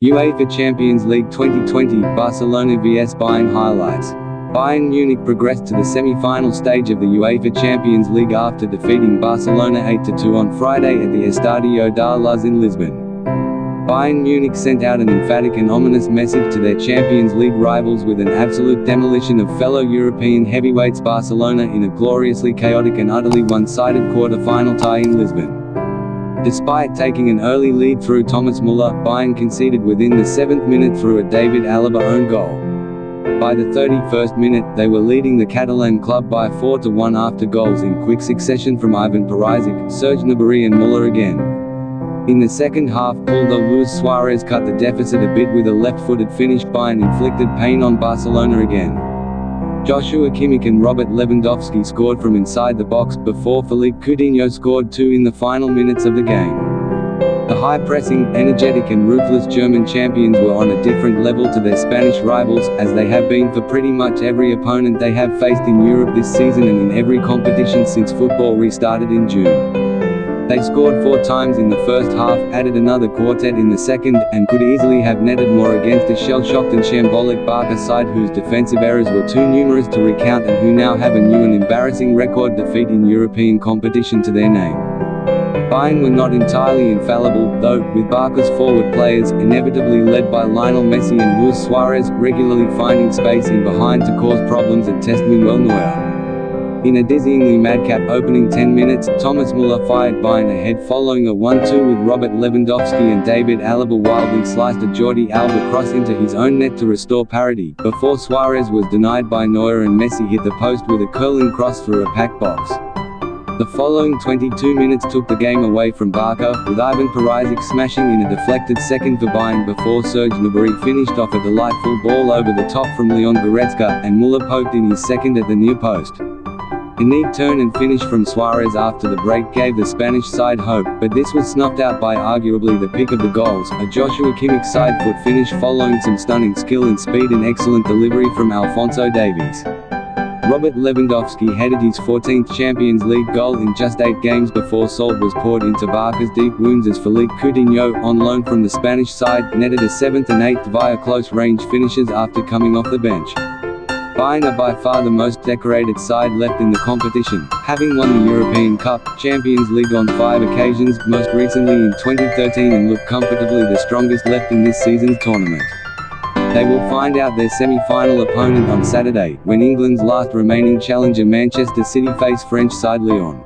UEFA Champions League 2020, Barcelona vs Bayern highlights. Bayern Munich progressed to the semi-final stage of the UEFA Champions League after defeating Barcelona 8-2 on Friday at the Estadio da Luz in Lisbon. Bayern Munich sent out an emphatic and ominous message to their Champions League rivals with an absolute demolition of fellow European heavyweights Barcelona in a gloriously chaotic and utterly one-sided quarter-final tie in Lisbon. Despite taking an early lead through Thomas Muller, Bayern conceded within the seventh minute through a David Alaba own goal. By the 31st minute, they were leading the Catalan club by 4-1 after goals in quick succession from Ivan Perisic, Serge Gnabry and Muller again. In the second half, although Luis Suarez cut the deficit a bit with a left-footed finish, Bayern inflicted pain on Barcelona again. Joshua Kimmich and Robert Lewandowski scored from inside the box, before Philippe Coutinho scored two in the final minutes of the game. The high-pressing, energetic and ruthless German champions were on a different level to their Spanish rivals, as they have been for pretty much every opponent they have faced in Europe this season and in every competition since football restarted in June. They scored four times in the first half, added another quartet in the second, and could easily have netted more against a shell-shocked and shambolic Barca side whose defensive errors were too numerous to recount and who now have a new and embarrassing record defeat in European competition to their name. Bayern were not entirely infallible, though, with Barca's forward players, inevitably led by Lionel Messi and Luis Suarez, regularly finding space in behind to cause problems at Test Manuel Neuer. In a dizzyingly madcap opening 10 minutes, Thomas Muller fired Bayern ahead following a 1-2 with Robert Lewandowski and David Alaba wildly sliced a Jordi Alba cross into his own net to restore parity, before Suarez was denied by Neuer and Messi hit the post with a curling cross through a packed box. The following 22 minutes took the game away from Barca, with Ivan Perisic smashing in a deflected second for Bayern before Serge Gnabry finished off a delightful ball over the top from Leon Goretzka, and Muller poked in his second at the near post. A neat turn and finish from Suarez after the break gave the Spanish side hope, but this was snuffed out by arguably the pick of the goals, a Joshua Kimmich side foot finish following some stunning skill and speed and excellent delivery from Alphonso Davies. Robert Lewandowski headed his 14th Champions League goal in just eight games before salt was poured into Barca's deep wounds as Philippe Coutinho, on loan from the Spanish side, netted a seventh and eighth via close-range finishes after coming off the bench. Bayern are by far the most decorated side left in the competition, having won the European Cup, Champions League on five occasions, most recently in 2013 and look comfortably the strongest left in this season's tournament. They will find out their semi-final opponent on Saturday, when England's last remaining challenger Manchester City face French side Lyon.